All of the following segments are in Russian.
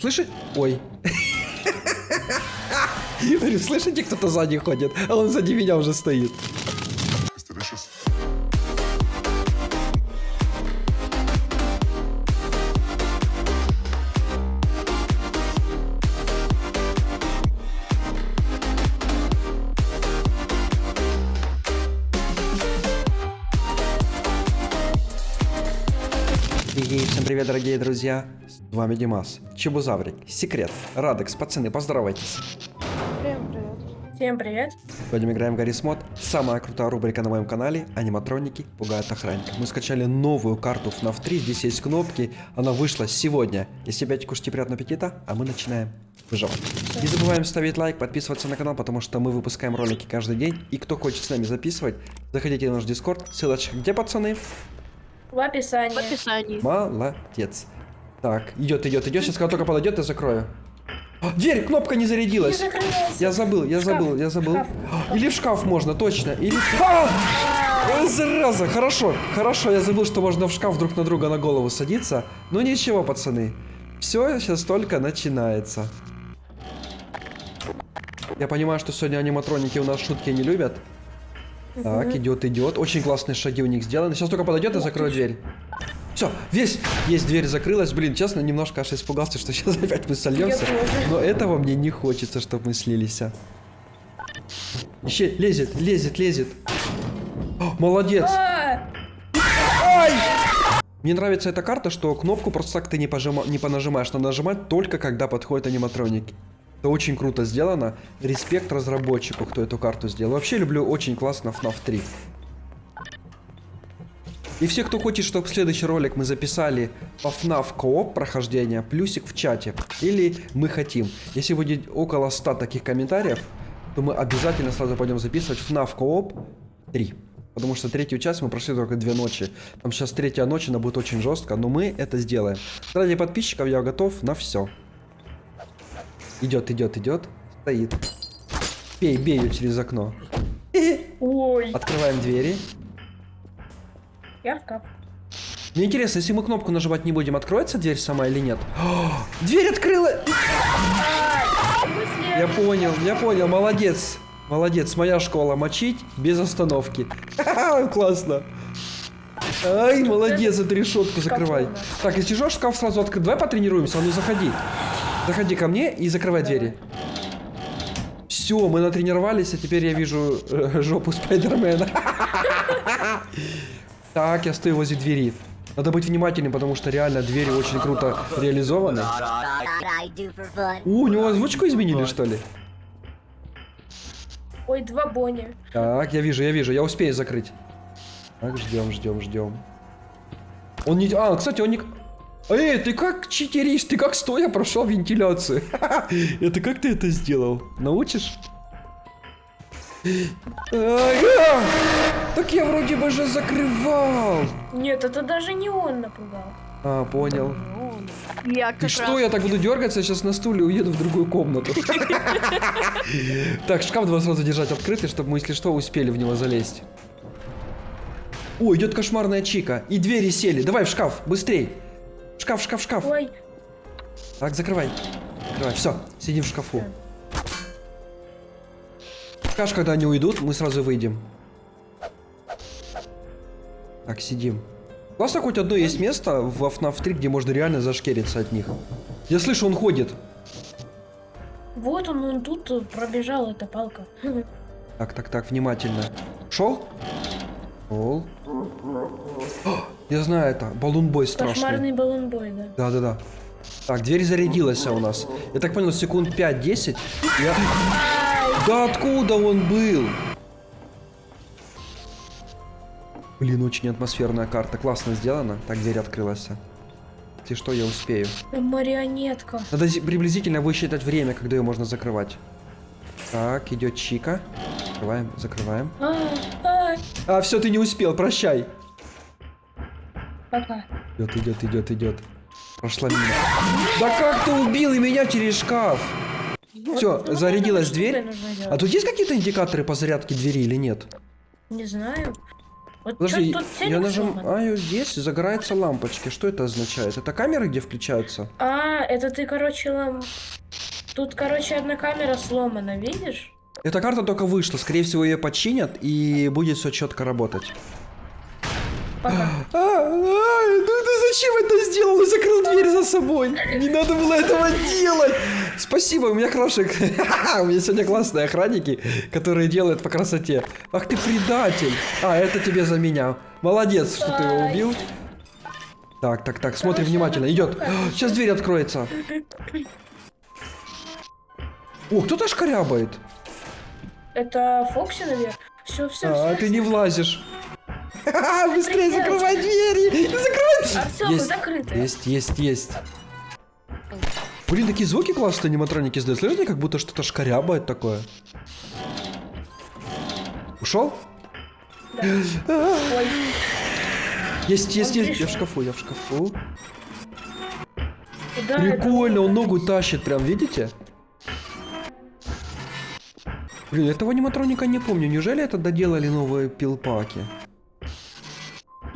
Слышите? Ой. Слышите, кто-то сзади ходит, а он сзади меня уже стоит. И всем привет, дорогие друзья. С вами Димас, Чебузаврик, Секрет, Радекс, пацаны, поздоровайтесь. Всем привет. Всем привет. Сегодня мы играем в Гаррис Мод. Самая крутая рубрика на моем канале. Аниматроники пугают охранника. Мы скачали новую карту FNAF 3. Здесь есть кнопки. Она вышла сегодня. Если опять кушайте приятного аппетита, а мы начинаем выживать. Не забываем ставить лайк, подписываться на канал, потому что мы выпускаем ролики каждый день. И кто хочет с нами записывать, заходите на наш дискорд. Ссылочка где, пацаны? В описании. В описании. Молодец. Так, идет, идет, идет. Сейчас, когда только подойдет, я закрою. А, Дверь, кнопка не Не зарядилась. закрылась. Я забыл, я шкаф, забыл, я забыл. шкаф. А, Или в шкаф можно, точно. Или... А! Зараза, хорошо, хорошо, я забыл, что можно в шкаф друг на друга на голову садиться. Ну ничего, пацаны. Все сейчас только начинается. Я понимаю, что сегодня аниматроники у нас шутки не любят. Так, идет, идет. Очень классные шаги у них сделаны. Сейчас только подойдет и закрою дверь. Все, весь, есть дверь закрылась. Блин, честно, немножко аж испугался, что сейчас опять мы сольемся. Но этого мне не хочется, чтобы мы слились. а. Еще лезет, лезет, лезет. О, молодец. А, Ай! Мне нравится эта карта, что кнопку просто так ты не, пожима- не понажимаешь. Надо нажимать только когда подходят аниматроники. Это очень круто сделано. Респект разработчику, кто эту карту сделал. Вообще люблю очень классно FNAF 3. И все, кто хочет, чтобы следующий ролик мы записали по FNAF кооп прохождения, плюсик в чате. Или мы хотим. Если будет около 100 таких комментариев, то мы обязательно сразу пойдем записывать FNAF кооп 3. Потому что третью часть мы прошли только две ночи. Там сейчас третья ночь, она будет очень жестко, но мы это сделаем. Ради подписчиков я готов на все. Идет, идет, идет. Стоит. Бей, бей ее через окно. Ой. Открываем двери. Я в шкаф. Мне интересно, если мы кнопку нажимать не будем, откроется дверь сама или нет? О, дверь открыла! Я понял, я понял, молодец. Молодец, моя школа мочить без остановки. Классно. Ай, молодец, эту решетку закрывай. Так, если что, шкаф сразу открыть. Давай потренируемся, а ну заходи. Заходи ко мне и закрывай двери. Все, мы натренировались, а теперь я вижу э, жопу Спайдермена. Так, я стою возле двери. Надо быть внимательным, потому что реально двери очень круто реализованы. Fun. У, у него озвучку изменили, что ли? Ой, два Бонни. Так, я вижу, я вижу, я успею закрыть. Так, ждем, ждем, ждем. Он не... А, кстати, он не... Эй, ты как читеришь? Ты как стоя прошел вентиляцию? Это как ты это сделал? Научишь? А! Так я вроде бы же закрывал. Нет, это даже не он напугал. А, понял. Я Ты как что, раз- я так буду дергаться, сейчас на стуле уеду в другую комнату. Так, шкаф два сразу держать открытый, чтобы мы, если что, успели в него залезть. О, идет кошмарная чика. И двери сели. Давай в шкаф, быстрей. Шкаф, шкаф, шкаф. Ой, Так, закрывай. Закрывай. Все, сидим в шкафу. Скажешь, когда они уйдут, мы сразу выйдем. Так, сидим. Классно, хоть одно есть место в FNAF 3, где можно реально зашкериться от них. Я слышу, он ходит. вот он, он тут пробежал, эта палка. Так, так, так, внимательно. Шел? Шел. Я знаю это. Балунбой страшный. Кошмарный баллонбой, да. Да, да, да. Так, дверь зарядилась у нас. Я так понял, секунд 5-10. Я... Да откуда он был? Блин, очень атмосферная карта. Классно сделана. Так, дверь открылась. Если что, я успею. Марионетка. Надо зи- приблизительно высчитать время, когда ее можно закрывать. Так, идет Чика. Закрываем, закрываем. А, а, А, все, ты не успел, прощай. Идет, идет, идет, идет. Прошла мимо. Да как ты убил и меня через шкаф? Все, Ну, зарядилась дверь. А тут есть какие-то индикаторы по зарядке двери или нет? Не знаю. Вот Подожди, тут я нажимаю здесь, загораются лампочки. Что это означает? Это камеры, где включаются? А, это ты, короче, лам... Тут, короче, одна камера сломана, видишь? Эта карта только вышла. Скорее всего, ее починят и будет все четко работать. Пока. А, а, ну ты зачем это сделал? И закрыл дверь за собой. Не надо было этого делать. Спасибо, у меня хорошие... У меня сегодня классные охранники, которые делают по красоте. Ах ты предатель. А, это тебе за меня. Молодец, что ты его убил. Так, так, так, смотри внимательно. Идет. Сейчас дверь откроется. О, кто-то шкарябает. Это Фокси, наверное? Все, все, А, все. ты не влазишь. Ха-ха, Быстрее закрывай двери! Закрывай! Есть, закрыто. есть, есть, есть. Блин, такие звуки классные аниматроники издают. Слышите, как будто что-то шкарябает такое. Ушел? Есть, есть, есть. Я в шкафу, я в шкафу. Прикольно, он ногу тащит, прям, видите? Блин, этого аниматроника не помню. Неужели это доделали новые пилпаки?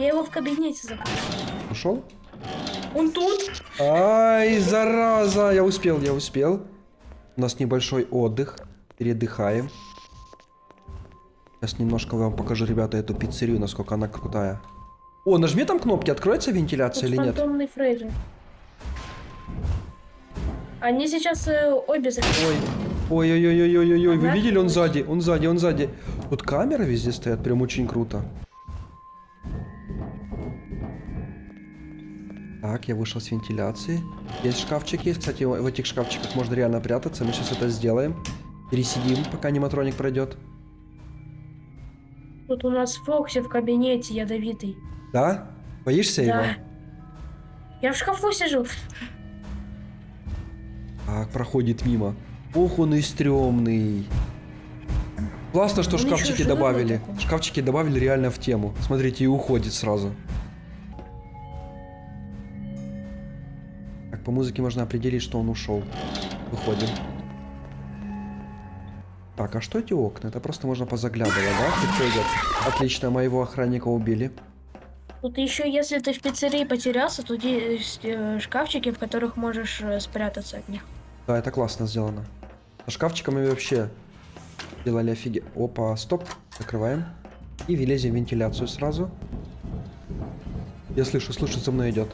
Я его в кабинете закрыл. Ушел? Он тут? Ай, зараза! Я успел, я успел. У нас небольшой отдых. Передыхаем. Сейчас немножко вам покажу, ребята, эту пиццерию, насколько она крутая. О, нажми там кнопки, откроется вентиляция Тут или нет? фантомный Фрейзер. Они сейчас э, обе закрыты. Ой. Ой-ой-ой-ой-ой-ой, вы Она видели, он сзади, он сзади, он сзади. Тут камеры везде стоят, прям очень круто. Так, я вышел с вентиляции. Есть шкафчики, кстати, в этих шкафчиках можно реально прятаться. Мы сейчас это сделаем. Пересидим, пока аниматроник пройдет. Тут у нас Фокси в кабинете ядовитый. Да? Боишься его? Да. Я в шкафу сижу. Так, проходит мимо. Ох, он и стрёмный. Классно, что ещё шкафчики добавили. такой. Шкафчики добавили реально в тему. Смотрите, и уходит сразу. По музыке можно определить, что он ушел. Выходим. Так, а что эти окна? Это просто можно позаглядывать, да? Кто идет? Отлично, моего охранника убили. Тут еще, если ты в пиццерии потерялся, тут есть э, шкафчики, в которых можешь э, спрятаться от них. Да, это классно сделано. Со шкафчиками вообще делали офиге... Опа, стоп. Закрываем. И влезем в вентиляцию сразу. Я слышу, слышу, за мной идет.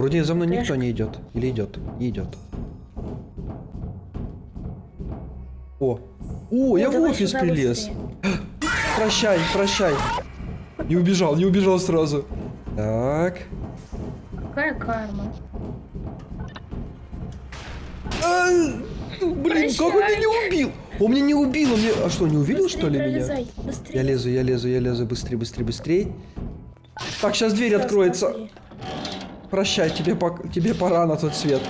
Вроде за мной никто не идет. Или идет? Не идет. О! О, я в офис прилез. быстрее. Прощай, прощай. Не убежал, не убежал сразу. Так. Какая карма? А, ну, Блин, как он меня не убил? Он меня не убил, он меня... А что, не увидел, Быстрее что ли, меня? быстрее. Я лезу, я лезу, я лезу, быстрее, быстрее, быстрее. Так, сейчас дверь откроется. быстрее. Прощай, тебе, пок- тебе пора на тот свет.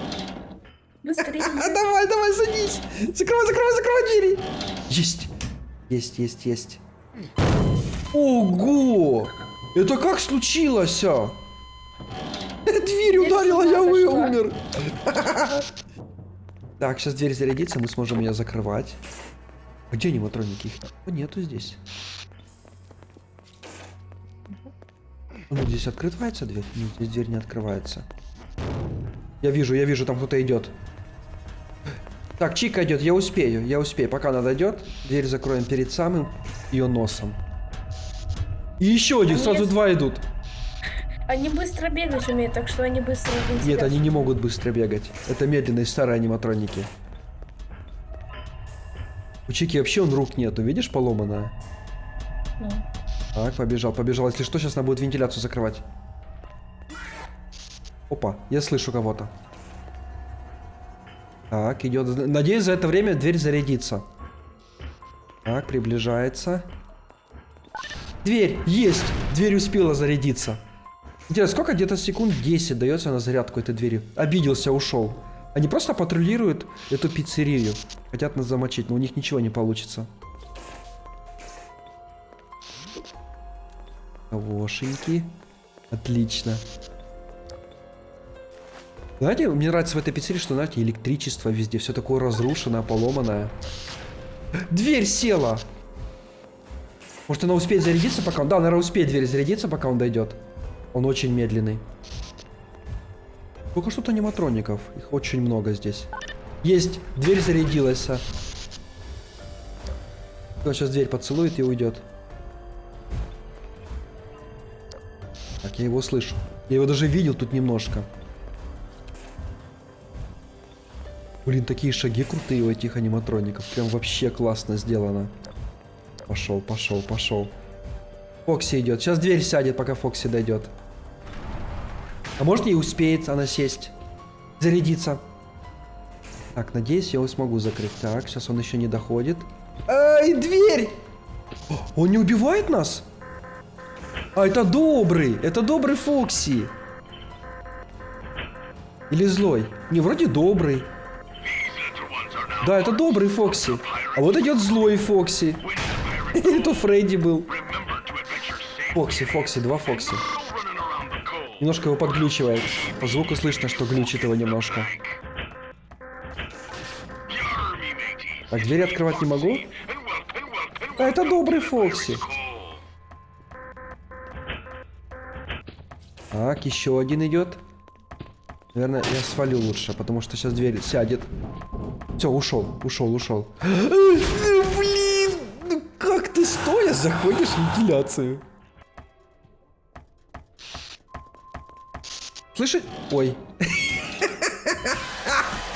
Быстрее. Давай, давай, садись. Закрывай, закрывай, закрывай двери. Есть. Есть, есть, есть. Ого! Это как случилось, а? Дверь ударила, сюда я вы- зашла. умер. Так, сейчас дверь зарядится, мы сможем ее закрывать. А Где аниматроники? Их О, нету здесь. Ну, здесь открывается дверь? Нет, здесь дверь не открывается. Я вижу, я вижу, там кто-то идет. Так, Чика идет, я успею, я успею. Пока она дойдет, дверь закроем перед самым ее носом. И еще один, Они сразу два идут. Они быстро бегать умеют, так что они быстро в Нет, они не могут быстро бегать. Это медленные старые аниматроники. У Чики вообще он рук нету, видишь, поломанная? Ну. Так, побежал, побежал. Если что, сейчас она будет вентиляцию закрывать. Опа, я слышу кого-то. Так, идет. Надеюсь, за это время дверь зарядится. Так, приближается. Дверь! Есть! Дверь успела зарядиться. Интересно, сколько где-то секунд 10 дается на зарядку этой двери? Обиделся, ушел. Они просто патрулируют эту пиццерию. Хотят нас замочить, но у них ничего не получится. Кавошеньки. Отлично. Знаете, мне нравится в этой пиццерии, что, знаете, электричество везде, все такое разрушенное, поломанное. Дверь села! Может, она успеет зарядиться, пока он... Да, наверное, успеет дверь зарядиться, пока он дойдет. Он очень медленный. Только что-то аниматроников. Их очень много здесь. Есть! Дверь зарядилась. а. Сейчас дверь поцелует и уйдет. Я его слышу. Я его даже видел тут немножко. Блин, такие шаги крутые у этих аниматроников. Прям вообще классно сделано. Пошел, пошел, пошел. Фокси идет. Сейчас дверь сядет, пока Фокси дойдет. А может не успеет она сесть. Зарядиться. Так, надеюсь, я его смогу закрыть. Так, сейчас он еще не доходит. Ай, дверь! Он не убивает нас? А, это добрый. Это добрый Фокси. Или злой? Не, вроде добрый. Да, это добрый Фокси. А вот идет злой Фокси. Это Фредди был. Фокси, Фокси, два Фокси. Немножко его подглючивает. По звуку слышно, что глючит его немножко. Так, двери открывать не могу. А это добрый Фокси. Так, еще один идет. Наверное, я свалю лучше, потому что сейчас дверь сядет. Все, ушел, ушел, ушел. Блин, ну как ты стоя заходишь в вентиляцию? Слышишь? Ой.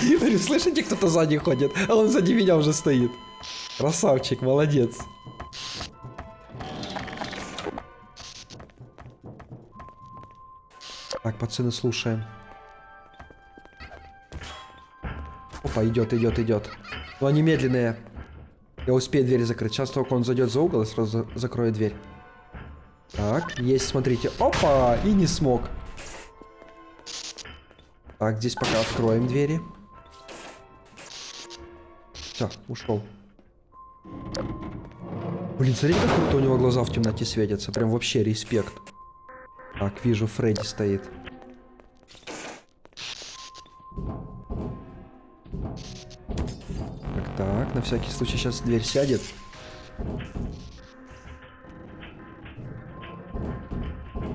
Говорю, слышите, кто-то сзади ходит, а он сзади меня уже стоит. Красавчик, молодец. Так, пацаны, слушаем. Опа, идет, идет, идет. Но они медленные. Я успею дверь закрыть. Сейчас только он зайдет за угол и сразу за- закрою дверь. Так, есть, смотрите. Опа! И не смог. Так, здесь пока откроем двери. Все, ушел. Блин, смотрите, как круто у него глаза в темноте светятся. Прям вообще респект. Так, вижу, Фредди стоит. Так, так, на всякий случай сейчас дверь сядет.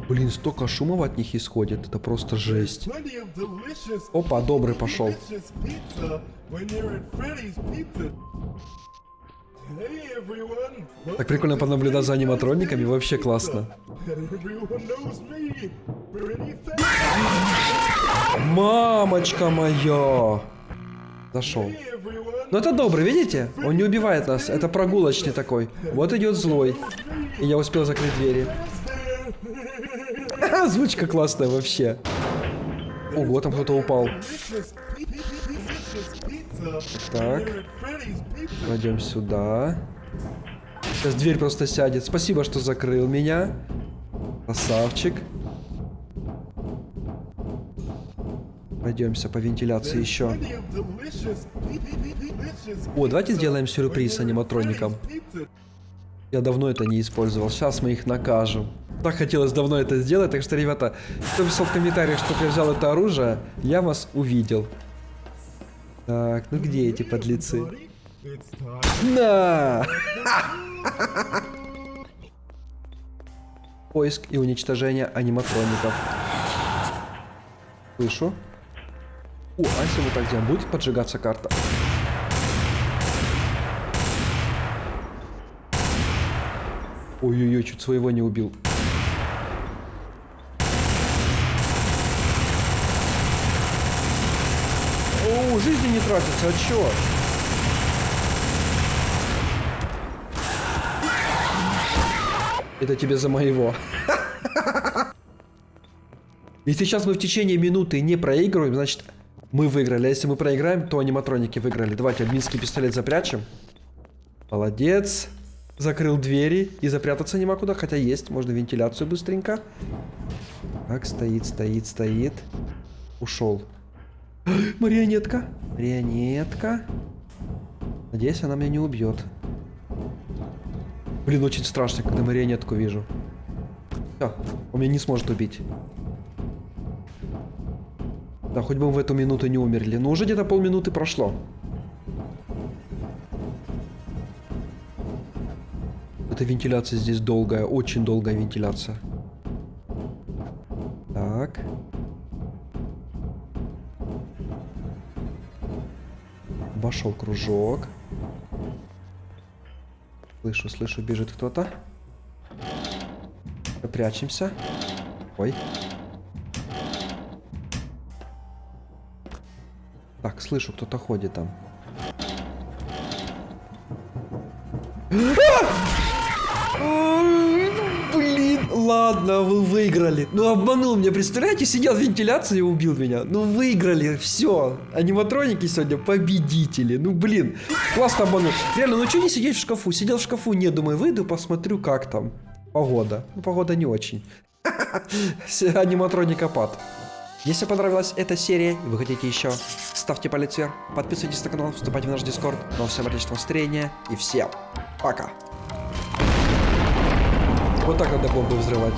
Блин, столько шумов от них исходит, это просто жесть. Опа, добрый пошел. Так прикольно понаблюдать за аниматрониками, вообще классно. Мамочка моя! Зашел. Ну это добрый, видите? Он не убивает нас, это прогулочный такой. Вот идет злой. И я успел закрыть двери. Звучка классная вообще. Ого, там кто-то упал. Так. Пойдем сюда. Сейчас дверь просто сядет. Спасибо, что закрыл меня. Красавчик. Пойдемся по вентиляции еще. О, давайте сделаем сюрприз аниматроникам. Я давно это не использовал. Сейчас мы их накажем. Так хотелось давно это сделать, так что, ребята, кто писал в комментариях, что я взял это оружие, я вас увидел. Так, ну где эти подлецы? На! Поиск и уничтожение аниматроников. Слышу. О, а если вот так сделаем, будет поджигаться карта? Ой-ой-ой, чуть своего не убил. О, жизни не тратится, а чё? Это тебе за моего. Если сейчас мы в течение минуты не проигрываем, значит мы выиграли. А если мы проиграем, то аниматроники выиграли. Давайте админский пистолет запрячем. Молодец. Закрыл двери. И запрятаться нема куда, хотя есть. Можно вентиляцию быстренько. Так, стоит, стоит, стоит. Ушел. Марионетка. Марионетка. Надеюсь, она меня не убьет. Блин, очень страшно, когда марионетку вижу. Все, он меня не сможет убить. Да, хоть бы мы в эту минуту не умерли. Но уже где-то полминуты прошло. эта вентиляция здесь долгая, очень долгая вентиляция. Вошел кружок. Слышу, слышу, бежит кто-то. Прячемся. Ой. Так, слышу, кто-то ходит там. Блин, ладно, вы выиграли. Ну обманул меня, представляете, сидел в вентиляции и убил меня. Ну выиграли, все. Аниматроники сегодня победители. Ну блин, классно обманул. Реально, ну что не сидеть в шкафу? Сидел в шкафу, не думаю, выйду, посмотрю, как там. Погода. Ну погода не очень. Аниматроника пад. Если понравилась эта серия и вы хотите еще, ставьте палец вверх, подписывайтесь на канал, вступайте в наш дискорд. Ну а всем отличного настроения и всем пока. Вот так надо бомбы взрывать.